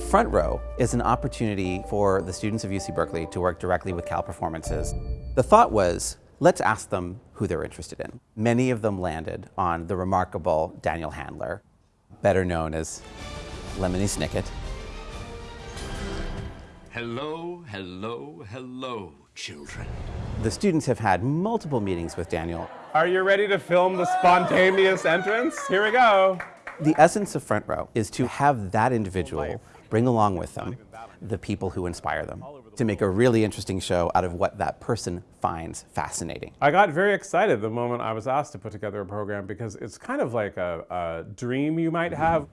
Front Row is an opportunity for the students of UC Berkeley to work directly with Cal Performances. The thought was, let's ask them who they're interested in. Many of them landed on the remarkable Daniel Handler, better known as Lemony Snicket. Hello, hello, hello, children. The students have had multiple meetings with Daniel. Are you ready to film the spontaneous entrance? Here we go. The essence of Front Row is to have that individual bring along with them the people who inspire them to make a really interesting show out of what that person finds fascinating. I got very excited the moment I was asked to put together a program because it's kind of like a, a dream you might have.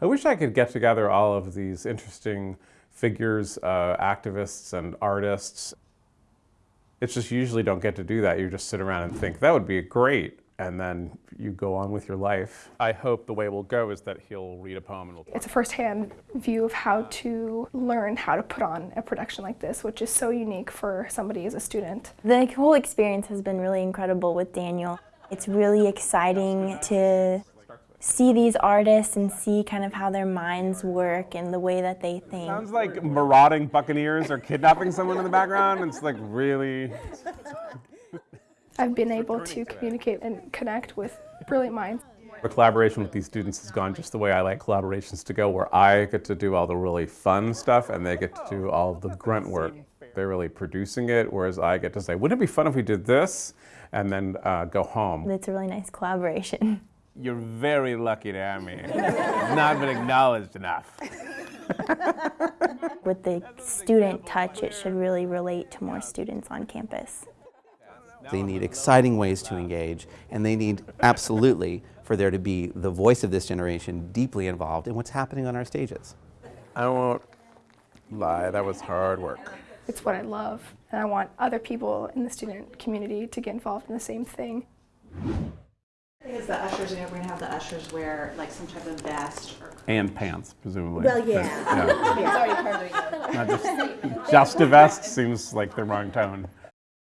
I wish I could get together all of these interesting figures, uh, activists and artists. It's just you usually don't get to do that. You just sit around and think, that would be great. And then you go on with your life. I hope the way it will go is that he'll read a poem and we'll It's a first-hand view of how to learn how to put on a production like this, which is so unique for somebody as a student. The whole experience has been really incredible with Daniel. It's really exciting to see these artists and see kind of how their minds work and the way that they think. Sounds like marauding buccaneers are kidnapping someone in the background. It's like really... I've been able to communicate and connect with brilliant minds. The collaboration with these students has gone just the way I like collaborations to go, where I get to do all the really fun stuff and they get to do all the grunt work. They're really producing it, whereas I get to say, wouldn't it be fun if we did this? And then uh, go home. It's a really nice collaboration. You're very lucky to have me. It's not been acknowledged enough. With the student touch, it should really relate to more students on campus. They need exciting ways to engage, and they need absolutely for there to be the voice of this generation deeply involved in what's happening on our stages. I won't lie, that was hard work. It's what I love, and I want other people in the student community to get involved in the same thing. I think Because the ushers, you know, we're gonna have the ushers wear like some type of vest or. And pants, presumably. Well, yeah. Yeah. It's already part of it. Not just, just a vest seems like the wrong tone.